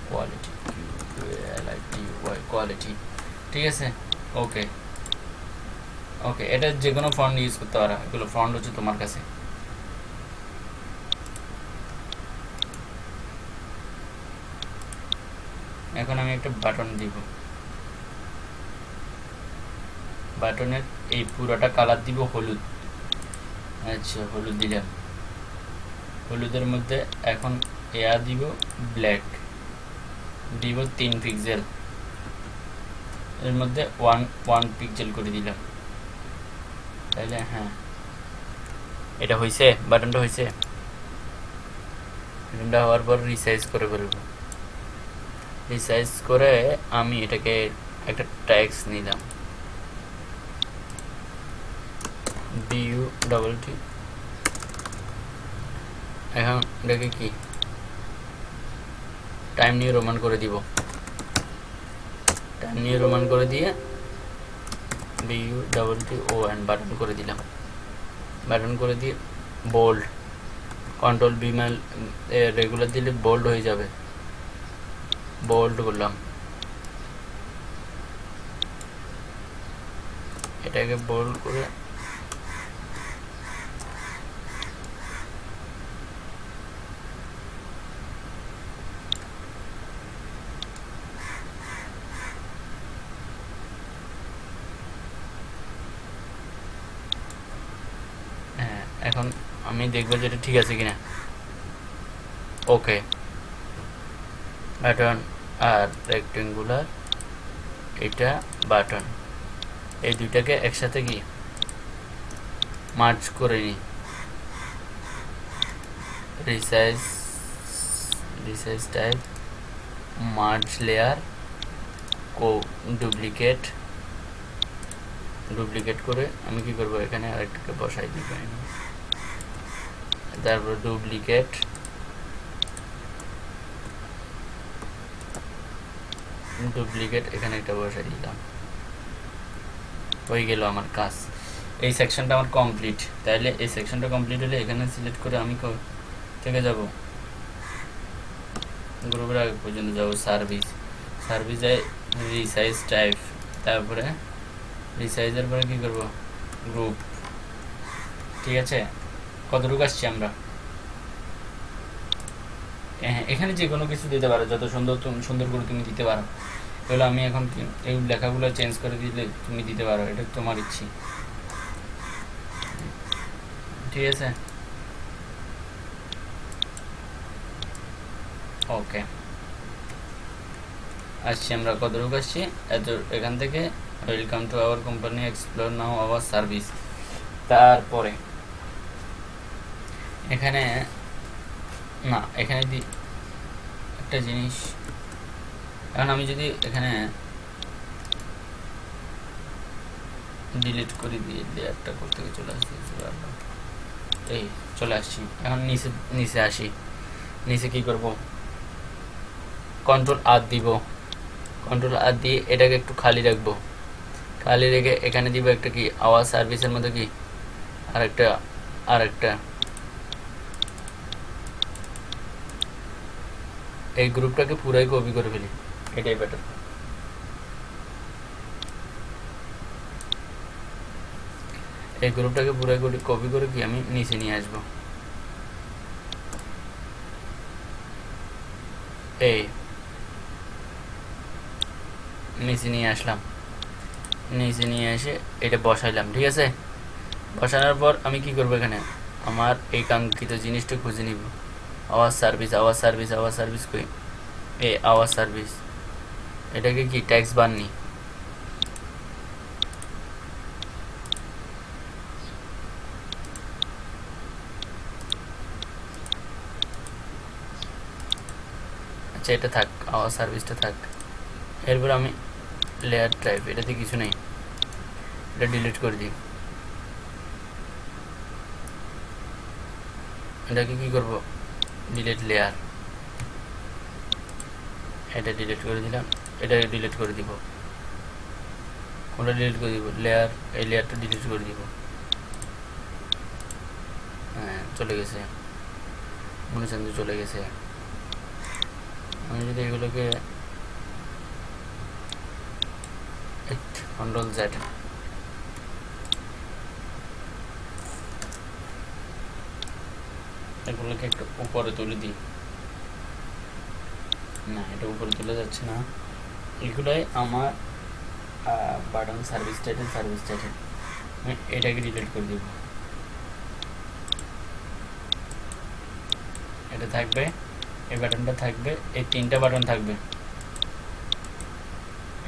কোয়ালিটি কোয়ালিটি ঠিক আছে? ওকে ওকে এটা যে কোনো ফন্ট ইউজ করতে পারো। এগুলো ফন্ট হচ্ছে তোমার কাছে। এখন আমি একটা বাটন দিব। বাটনের এই পুরোটা কালার দিব হলুদ। আচ্ছা হলুদ দিলাম। হলুদের মধ্যে এখন এয়া দিব ব্ল্যাক। দিব তিন পিক্সেল। এর মধ্যে ওয়ান ওয়ান পিক্সেল করে দিলাম। তাইলে হ্যাঁ। এটা হয়েছে বাটনটা হয়েছে বাটনটা হওয়ার পর রিসাইজ করে ফেলব। রিসাইজ করে আমি এটাকে একটা ট্যাক্স নিলাম। বিইউ ডবল টি এখন এটাকে কি? টাইম নিয়ে রোমান করে দিব। টাইম নিয়ে রোমান করে দিয়ে B U double T O N button করে দিলাম। বাটন করে দিয়ে বোল্ড কন্ট্রোল বিমাল রেগুলার দিলে বোল্ড হয়ে যাবে। বোল্ড করলাম। এটাকে বোল্ড করে হ্যাঁ এখন আমি দেখব যে এটা ঠিক আছে কিনা। ওকে বাটন আর রেক্টেঙ্গুলার এটা বাটন এই দুইটাকে একসাথে কি? মার্চ করে নিই resize resize type merge layer কো ডুপ্লিকেট ডুপ্লিকেট করে আমি কি করব? এখানে আরেকটাকে বসাই দিব। তারপর ডুপ্লিকেট ডুপ্লিকেট এখানে একটা বসে দিলাম। হয়ে গেল আমার কাজ। এই সেকশনটা আমার কমপ্লিট তাইলে এই সেকশনটা কমপ্লিট হলে এখানে সিলেক্ট করে আমি থেকে যাব। গ্রুপের আগে পর্যন্ত যাব সার্ভিস সার্ভিসে রিসাইজ টাইপ তারপরে রিসাইজের পরে কী করব? গ্রুপ ঠিক আছে? কতটুকু আসছি আমরা? হ্যাঁ এখানে যে কোনো কিছু দিতে পারো, যত সুন্দর সুন্দর করে তুমি দিতে পারো। এগুলো আমি এখন এই লেখাগুলো চেঞ্জ করে দিলে তুমি দিতে পারো, এটা তোমার ইচ্ছি। ঠিক আছে? ওকে আসছি আমরা, কতটুকু আসছি? এত, এখান থেকে welcome to our company explore now our service তারপরে এখানে, না, এখানে দি, একটা জিনিস, এখন আমি যদি এখানে ডিলিট করে দিয়ে লেয়ারটা করতে চলে আসছি এই, চলে আসছি। এখন নিচে নিচে আসি। নিচে কি করব? কন্ট্রোল আর দিব। কন্ট্রোল আর দিয়ে এটাকে একটু খালি রাখব। খালি রেখে এখানে দিব একটা কি? আওয়াজ সার্ভিসের মতো কি? আর একটা আর একটা এই গ্রুপটাকে পুরাই কপি করে ফেলি। এটাই বেটার এই গ্রুপটাকে পুরাই কপি করে কি আমি নিচে নিয়ে আসব। এই। নিচে নিয়ে আসলাম। নিচে নিয়ে এসে এটা বসাইলাম, ঠিক আছে? বসানোর পর আমি কি করব এখানে? আমার এই কাঙ্ক্ষিত জিনিসটা খুঁজে নিব। আওয়াজ সার্ভিস আওয়াজ সার্ভিস আওয়ার সার্ভিস কই? এ আওয়াজ সার্ভিস এটাকে কি ট্যাক্স বাননি? আচ্ছা এটা থাক আওয়াজ সার্ভিসটা থাক। এরপর আমি লেয়ার ড্রাইভ এটাতে কিছু নেই। এটা ডিলিট করে দিই। এটাকে কি করব? ডিলিট লেয়ার এটা ডিলিট করে দিলাম। এটা ডিলিট করে দিব। কোনটা ডিলিট করে দিব? লেয়ার এই লেয়ারটা ডিলিট করে দিব। হ্যাঁ চলে গেছে। মনে চান্দি চলে গেছে। আমি যদি এগুলোকে কন্ট্রোল জেড এগুলোকে একটু উপরে তুলে দিই। না, এটা উপরে তুলে যাচ্ছে না। এগুলোই আমার button service title service title এটাকে ডিলিট করে দেব। এটা থাকবে, এই বাটনটা থাকবে, এই তিনটা বাটন থাকবে।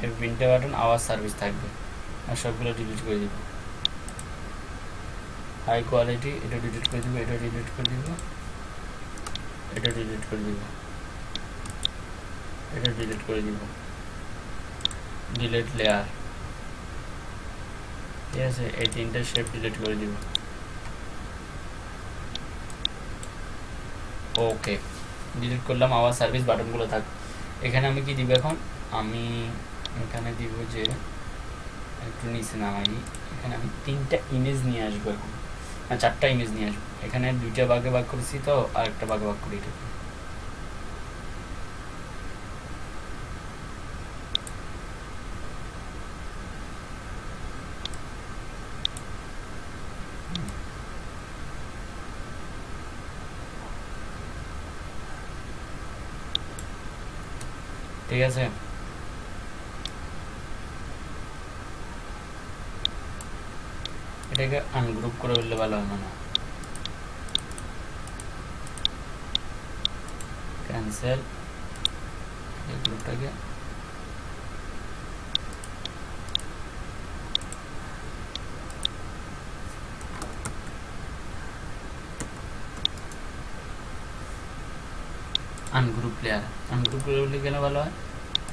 এই তিনটা বাটন আওয়াজ সার্ভিস থাকবে। আর সবগুলো ডিলিট করে দিব। হাই কোয়ালিটি এটা ডিলিট করে দিব, এটা ডিলিট করে দিব, এটা ডিলিট করে দিব, এটা ডিলিট করে দিব। ডিলিট লেয়ার ঠিক আছে, এই তিনটা শেপ ডিলিট করে দিব। ওকে ডিলিট করলাম, আবার সার্ভিস বাটনগুলো থাক। এখানে আমি কি দিব এখন? আমি এখানে দিব যে, একটু নিচে নামাই। এখানে আমি তিনটা ইমেজ নিয়ে আসব এখন। না চারটা ইমেজ নিয়ে আসব। এখানে দুইটা ভাগে ভাগ করেছি তো, আর একটা ভাগে ভাগ করি ঠিক আছে? এটাকে আনগ্রুপ করে ফেললে ভালো হয় মনে ক্যান্সেল এই গ্রুপটাকে আনগ্রুপ প্লেয়ার আনগ্রুপ করে গেলে ভালো হয়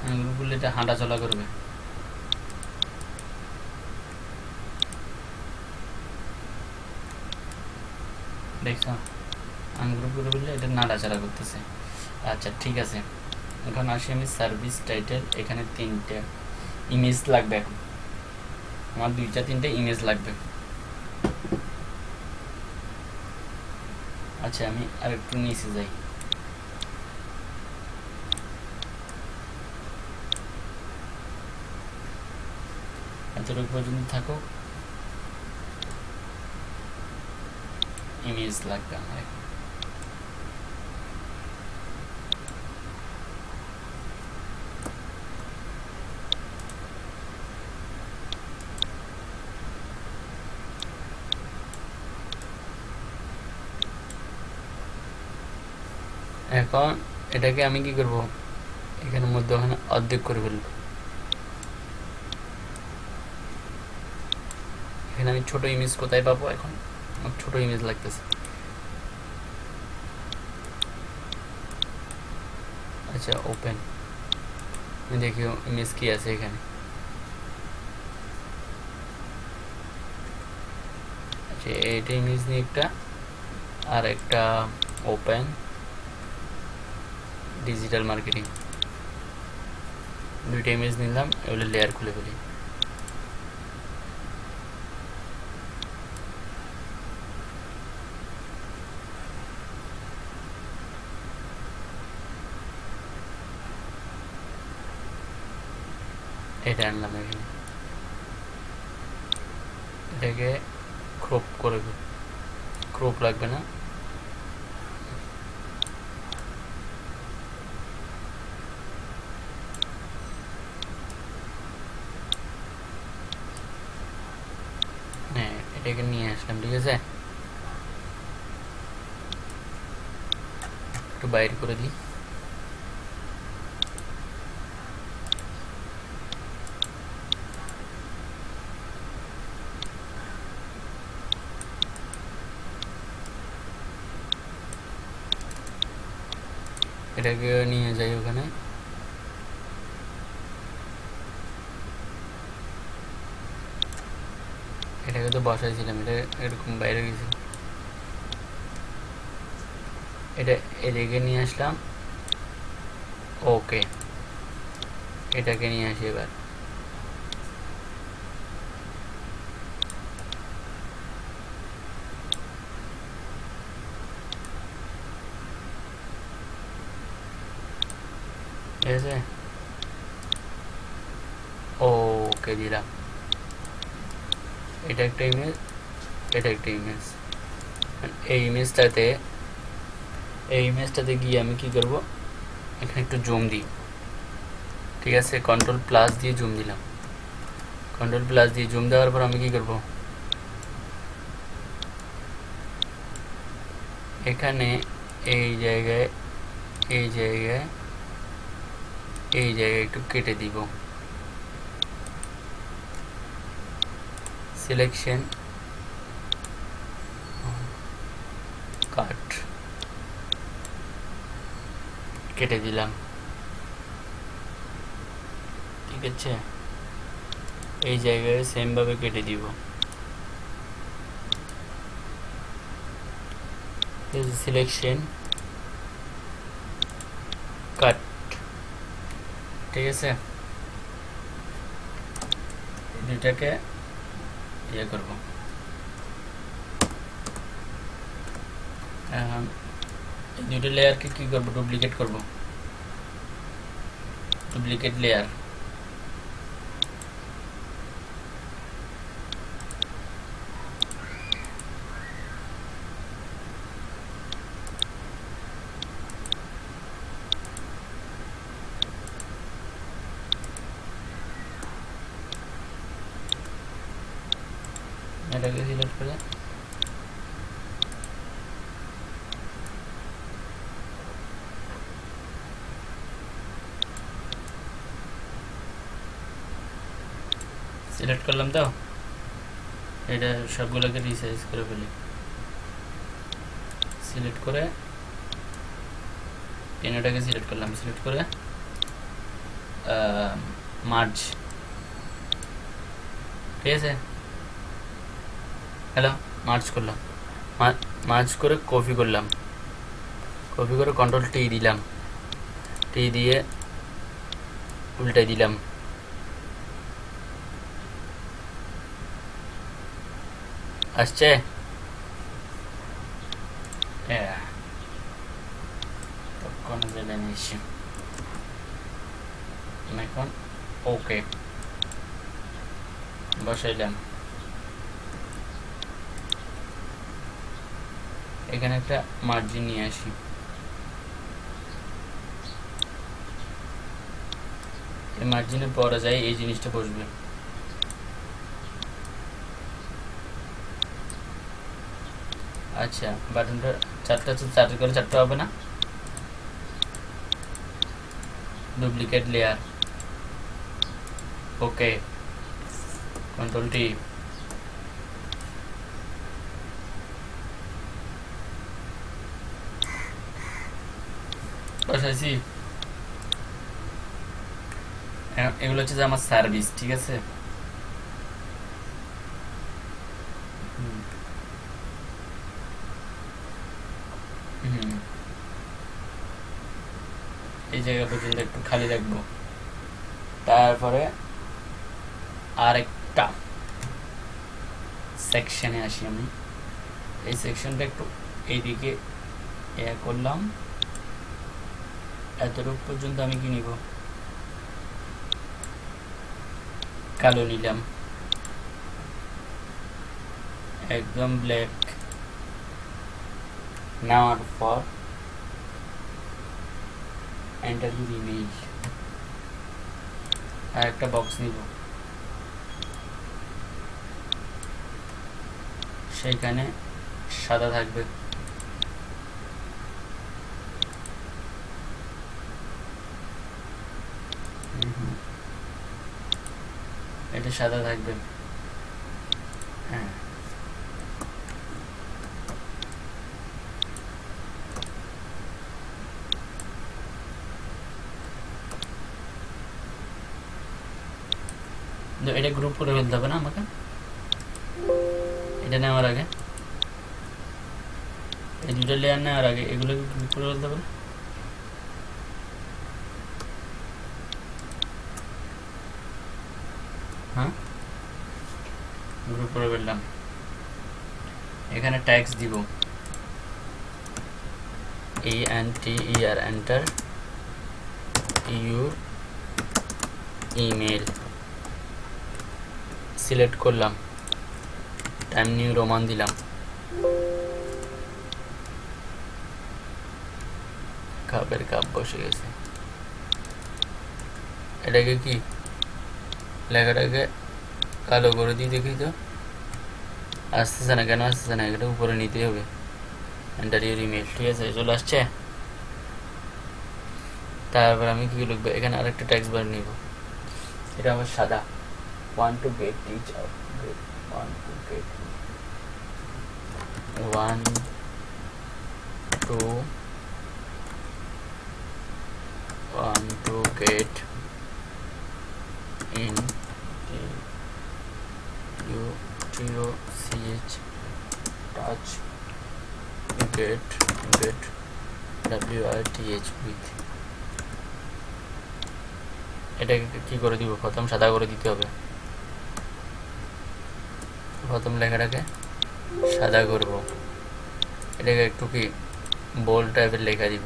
আনগ্রুপ করলে এটা হাঁটা চলা করবে দেখছ? আনগ্রুপ করে বললে এটা নাড়াচাড়া করতেছে। আচ্ছা ঠিক আছে। এখন আসি আমি সার্ভিস টাইটেল এখানে তিনটে ইমেজ লাগবে এখন। আমার দুইটা, তিনটে ইমেজ লাগবে। আচ্ছা আমি আর একটু নিচে যাই। এতটুকু পর্যন্ত থাকো ইমেজ লাগবে আমার এখন। এখন এটাকে আমি কি করব? এখানের মধ্যে ওখানে অর্ধেক করে ফেলব। এখানে আমি ছোট ইমেজ কোথায় পাবো এখন? ছোট ইমেজ লাগতেছে আচ্ছা ওপেন দেখি ইমেজ কি আছে এখানে আচ্ছা এইটা ইমেজ নিয়ে একটা আর একটা ওপেন ডিজিটাল মার্কেটিং দুইটা ইমেজ নিলাম এগুলো লেয়ার খুলে ফেলি এটা আনলাম এখানে। এটাকে ক্রপ করে ক্রপ লাগবে না। হ্যাঁ এটাকে নিয়ে আসলাম, ঠিক আছে? একটু বাইর করে দিই। এটাকে নিয়ে যাই ওখানে। এটাকে তো বসাইছিলাম, এটা এরকম বাইরে গেছিল। এটা এদিকে নিয়ে আসলাম। ওকে, এটাকে নিয়ে আসি এবার ঠিক আছে ওকে দিলাম এটা একটা ইমেজ এটা একটা ইমেজ এই ইমেজটাতে এই ইমেজটাতে গিয়ে আমি কি করব? এখানে একটু জুম দিই। ঠিক আছে? কন্ট্রোল প্লাস দিয়ে জুম দিলাম। কন্ট্রোল প্লাস দিয়ে জুম দেওয়ার পর আমি কি করব? এখানে এই জায়গায় এই জায়গায় এই জায়গায় একটু কেটে দিব। সিলেকশন কাট কেটে দিলাম ঠিক আছে এই জায়গায় সেম ভাবে কেটে দিব সিলেকশন কাট ঠিক আছে এই দুইটাকে ইয়ে করব আহ, এই দুটো লেয়ারকে কি করব ডুপ্লিকেট করব ডুপ্লিকেট লেয়ার এটাকে সিলেক্ট করে সিলেক্ট করলাম তো? এটা সবগুলোকে রিসাইজ করে ফেলি। সিলেক্ট করে পেনোটাকে সিলেক্ট করলাম। সিলেক্ট করে মার্জ ঠিক আছে? হ্যালো মার্চ করলাম। মার্চ করে কপি করলাম। কপি করে কন্ট্রোল টি দিলাম। টি দিয়ে উল্টাই দিলাম। আসছে. তখন নিয়েছি এখন ওকে। বসাইলাম। এখানে একটা মার্জিন নিয়ে আসি। এই মার্জিনের পরে যাই, এই জিনিসটা বসবে। আচ্ছা বাটনটা চারটা চারটে করে চারটা হবে না? Duplicate layer okay control T বসাইছি এগুলো হচ্ছে যে আমার সার্ভিস ঠিক আছে হুম। হুম। এই জায়গা পর্যন্ত একটু খালি রাখব তারপরে আরেকটা সেকশনে আসি আমি। এই সেকশনটা একটু এইদিকে এ করলাম। এতটুকু পর্যন্ত আমি কি নিব? কালো নিলাম। একদম ব্ল্যাক নেওয়ার পর এন্টার ইউর ইমেজ আর একটা বক্স নিব। সেইখানে সাদা থাকবে। এটা সাদা থাকবে হ্যাঁ এটা গ্রুপ করে ফেলতে হবে না আমাকে? এটা নেওয়ার আগে। এই দুটো লেয়ার নেওয়ার আগে, এগুলোকে গ্রুপ করে ফেলতে হবে? হ্যাঁ? গ্রুপ করে ফেললাম। এখানে ট্যাক্স দিব। E N T E R enter your email select করলাম। টাইম নিউ রোমান দিলাম। কাপের কাপ বসে গেছে। এটাকে কি? লেখাটাকে কালো করে দিই দেখি তো। আসতেছে না কেন? আসতেছে না। এটা উপরে নিতে হবে। এন্টার ইমেল ঠিক আছে, চলে আসছে। তারপর আমি কি লিখব? এখানে আরেকটা ট্যাক্স বার নিব। এটা আমার সাদা। One two get teach one two get one two one two get in. U T O C H. Touch. Get. Get. W I T H. With. এটাকে কি করে দিব? প্রথম সাদা করে দিতে হবে। প্রথম লেখাটাকে সাদা করব। এটাকে একটু কি বোল্ড টাইপের লেখা দিব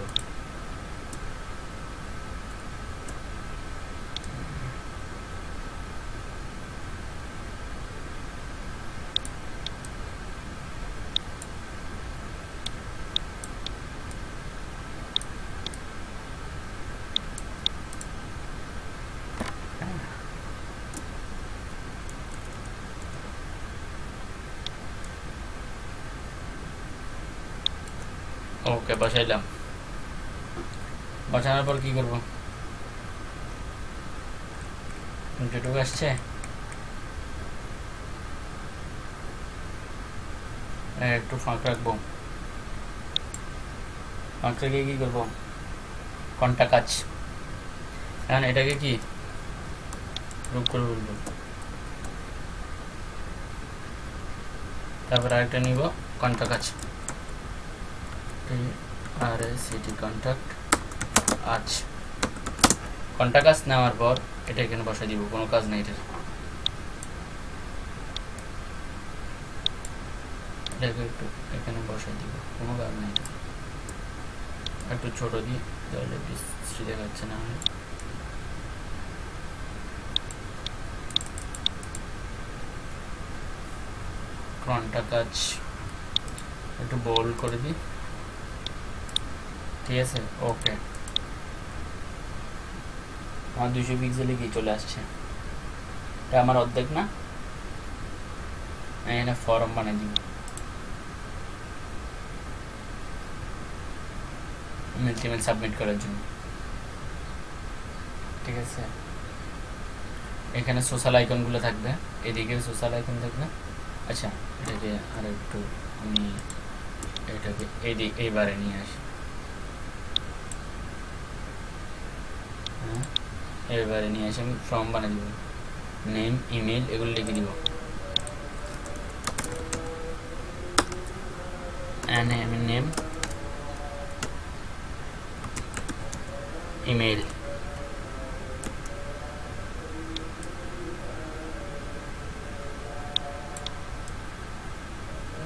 ওকে বসাইলাম। বসানোর পর কি করব? যেটুকু আসছে? এ, একটু ফাঁক রাখব। ফাঁক রেখে কি করব? ঘণ্টা কাজ। এখন এটাকে কি? রূপ করে বলব তারপর আরেকটা নিব ঘণ্টা কাজ। আর সিটি কন্ট্যাক্ট আজ ঘণ্টা কাজ নেওয়ার পর এটা এখানে বসাই দিব, কোনো কাজ নেই এটার। এটাকে একটু এখানে বসাই দিব, কোনো কাজ নেই। একটু ছোট দিই, তাহলে বৃষ্টি দেখাচ্ছে না হয়। ঘণ্টা কাজ একটু বোল্ড করে দিই। ঠিক আছে ওকে আমার দুশো পিক্সেলে কি চলে আসছে। এটা আমার অর্ধেক না? এখানে ফর্ম বানিয়ে দিব। মেল সাবমিট করার জন্য। ঠিক আছে? এখানে সোশ্যাল আইকনগুলো থাকবে। এদিকে সোশ্যাল আইকন থাকবে। আচ্ছা এটাকে আর একটু আমি এটাকে এদি এইবারে নিয়ে আসি হ্যাঁ এবারে নিয়ে এসে আমি ফর্ম বানিয়ে দিব। নেম ইমেল এগুলো লিখে দিব। নেম ইমেল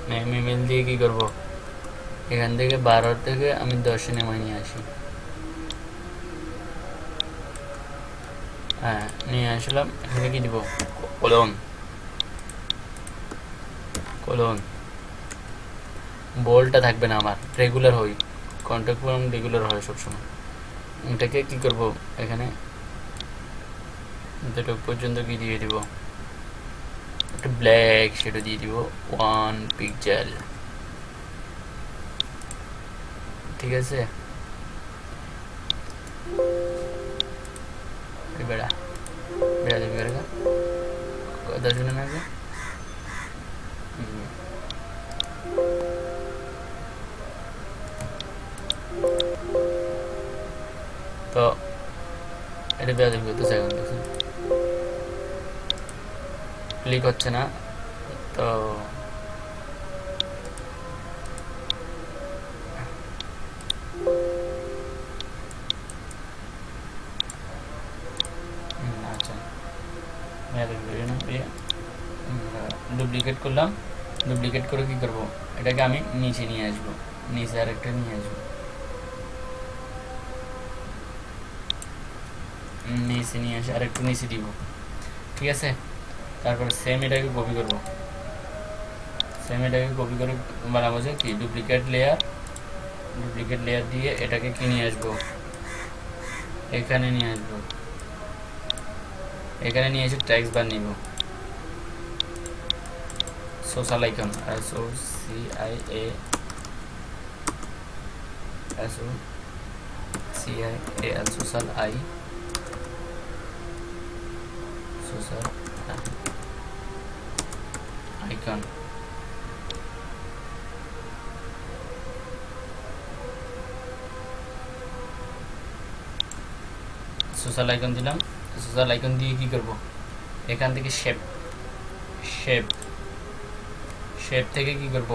নেম ইমেল দিয়ে কি করব? এখান থেকে বারো থেকে আমি দশে নেমে নিয়ে আসি হ্যাঁ নিয়ে আসলাম এখানে কি দিব কলন কলন বোলটা থাকবে না আমার রেগুলার হই কন্ট্যাক্ট ফর্ম রেগুলার হয় সবসময়। এটাকে কি করব এখানে? এতটুকু পর্যন্ত কি দিয়ে দিব? একটা ব্ল্যাক সেটা দিয়ে দিব ওয়ান পিকচার ঠিক আছে? হচ্ছে না। তো আচ্ছা। ডুপ্লিকেট করলাম। ডুপ্লিকেট করে কি করব? এটাকে আমি নিচে নিয়ে আসব। নিচে আরেকটা নিয়ে আসব। নিচে নিয়ে আসে আরেকটু নিচে দিব। ঠিক আছে? তারপর সেম এটাকে কপি করব। সেম এটাকে কপি করে বানাবো যে কি? ডুপ্লিকেট লেয়ার ডুপ্লিকেট লেয়ার দিয়ে এটাকে কি নিয়ে আসব? এখানে নিয়ে আসব। এখানে নিয়ে এসে ট্যাক্স বার নিব। Social icon S O C I A S O C I A social I social icon social icon দিলাম। সোশ্যাল আইকন দিয়ে কি করব? এখান থেকে শেপ শেপ শেপ থেকে কি করব?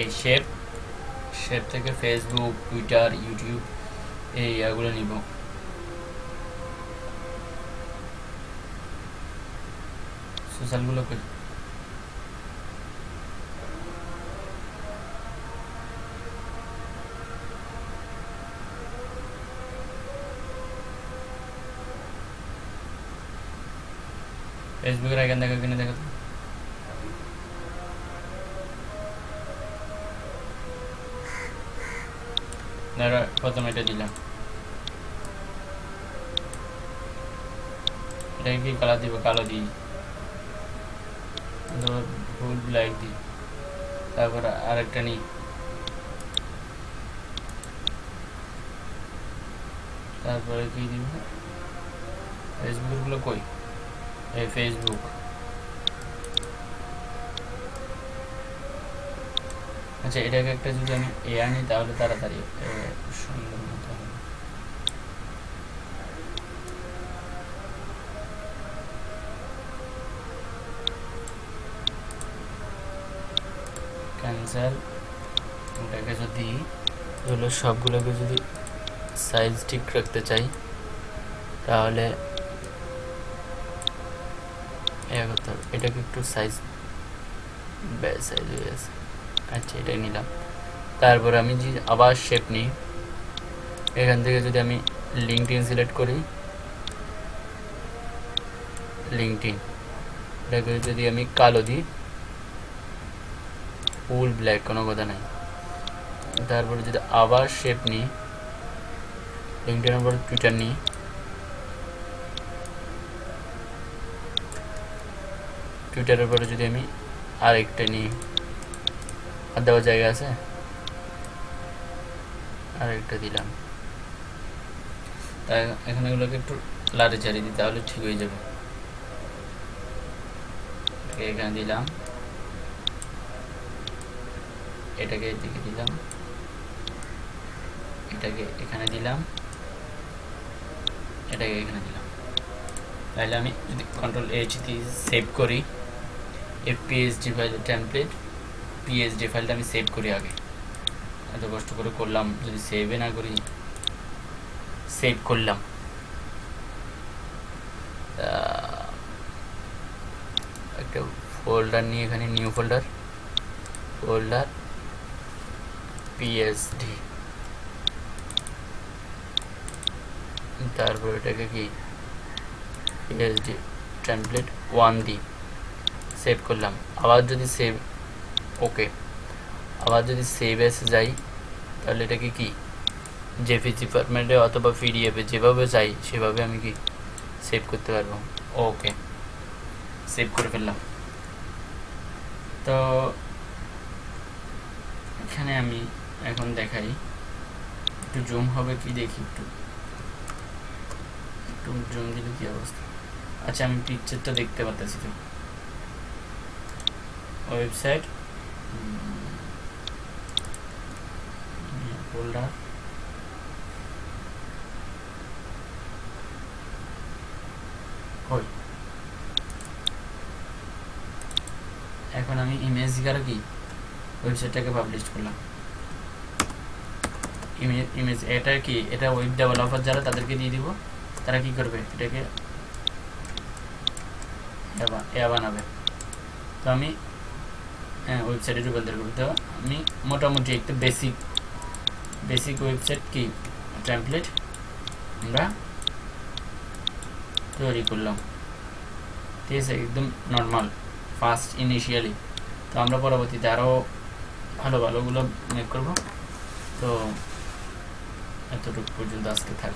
এই শেপ শেপ থেকে ফেসবুক টুইটার ইউটিউব এই ইয়াগুলো নিব। সোশ্যালগুলো করি ফেসবুকের আইকন দেখা কিনে দেখো তো। ধরো প্রথমে এটা দিলাম এটাকে কি কালার দিব কালো দিই ধরো ফুল ব্ল্যাক দিই। তারপর আরেকটা নিই। তারপরে কি দিব? ফেসবুকগুলো কই? এই ফেসবুক আচ্ছা এটাকে একটা যদি আমি এ আনি, তাহলে তাড়াতাড়ি সুন্দর মতো। হবে ক্যান্সেল ওটাকে যদি হলো সবগুলোকে যদি সাইজ ঠিক রাখতে চাই, তাহলে এটাকে একটু সাইজ সাইজ হয়ে গেছে। আচ্ছা এটাই নিলাম। তারপর আমি যে আবার শেপ নিই, এখান থেকে যদি আমি লিঙ্কটিন সিলেক্ট করি লিঙ্কটিন এটাকে যদি আমি কালো দিই ফুল ব্ল্যাক কোনো কথা নাই। তারপরে যদি আবার শেপ নিই লিঙ্কটিনের উপর টুইটার নিই। টুইটারের উপরে যদি আমি আরেকটা নিই, আর দেওয়ার জায়গা আছে? আরেকটা দিলাম। তাই এখন এগুলোকে একটু লাড়ে চাড়িয়ে দিই, তাহলে ঠিক হয়ে যাবে। এখানে দিলাম। এটাকে এদিকে দিলাম। এটাকে এখানে দিলাম। এটাকে এখানে দিলাম। তাহলে আমি যদি কন্ট্রোল এইচ দিয়ে সেভ করি F PSD file template PSD ফাইলটা আমি সেভ করি আগে। এত কষ্ট করে করলাম, যদি সেভে না করি সেভ করলাম। একটা ফোল্ডার নিয়ে এখানে নিউ ফোল্ডার ফোল্ডার পিএসডি তারপর এটাকে কি? পিএসডি টেমপ্লেট ওয়ান দি সেভ করলাম। আবার যদি সেভ ওকে আবার যদি সেভ এসে যাই, তাহলে এটাকে কি? জেপিজি ফরম্যাটে অথবা পিডিএফে যেভাবে চাই, সেভাবে আমি কি সেভ করতে পারব? ওকে সেভ করে ফেললাম। তো, এখানে আমি এখন দেখাই। একটু জুম হবে কি দেখি একটু। একটু জুম দিলে কি অবস্থা? আচ্ছা আমি পিকচারটা দেখতে পাচ্ছি তো। ওয়েবসাইট ফোল্ডার এখন আমি ইমেজ দ্বারা কি? ওয়েবসাইটটাকে পাবলিশ করলাম। ইমেজ এটা কি? এটা ওয়েব ডেভেলপার যারা তাদেরকে দিয়ে দিব, তারা কি করবে? এটাকে এ বা- এ বানাবে। তো আমি হ্যাঁ ওয়েবসাইটে রূপান্তর করব। তো আমি মোটামুটি একটা বেসিক বেসিক ওয়েবসাইট কি? টেমপ্লেট আমরা তৈরি করলাম। ঠিক আছে, একদম নর্মাল ফার্স্ট ইনিশিয়ালি তো আমরা পরবর্তীতে আরও ভালো ভালোগুলো মেক করব। তো এতটুকু পর্যন্ত আজকে থাক